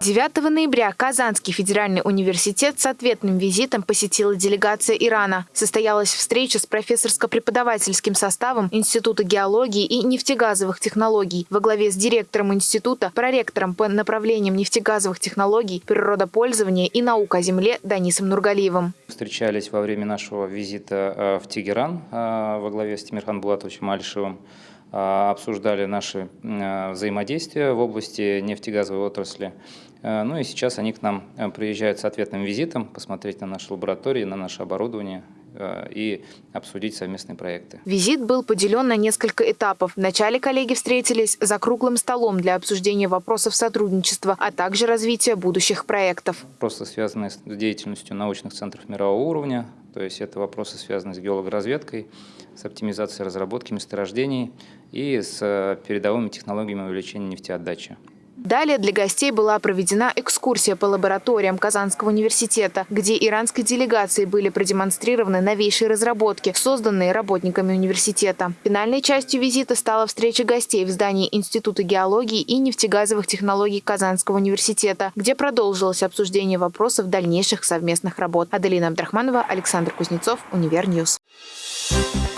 9 ноября Казанский федеральный университет с ответным визитом посетила делегация Ирана. Состоялась встреча с профессорско-преподавательским составом Института геологии и нефтегазовых технологий во главе с директором института, проректором по направлениям нефтегазовых технологий, природопользования и наук о земле Данисом Нургалиевым. Встречались во время нашего визита э, в Тегеран э, во главе с Тимирхан Булатовичем Альшевым. А, обсуждали наши а, взаимодействия в области нефтегазовой отрасли. А, ну и сейчас они к нам приезжают с ответным визитом, посмотреть на наши лаборатории, на наше оборудование и обсудить совместные проекты. Визит был поделен на несколько этапов. Вначале коллеги встретились за круглым столом для обсуждения вопросов сотрудничества, а также развития будущих проектов. Вопросы, связанные с деятельностью научных центров мирового уровня, то есть это вопросы, связанные с геологоразведкой, с оптимизацией разработки месторождений и с э, передовыми технологиями увеличения нефтеотдачи. Далее для гостей была проведена экскурсия по лабораториям Казанского университета, где иранской делегации были продемонстрированы новейшие разработки, созданные работниками университета. Финальной частью визита стала встреча гостей в здании Института геологии и нефтегазовых технологий Казанского университета, где продолжилось обсуждение вопросов дальнейших совместных работ. Аделина Абдрахманова, Александр Кузнецов, Univer News. Thank you.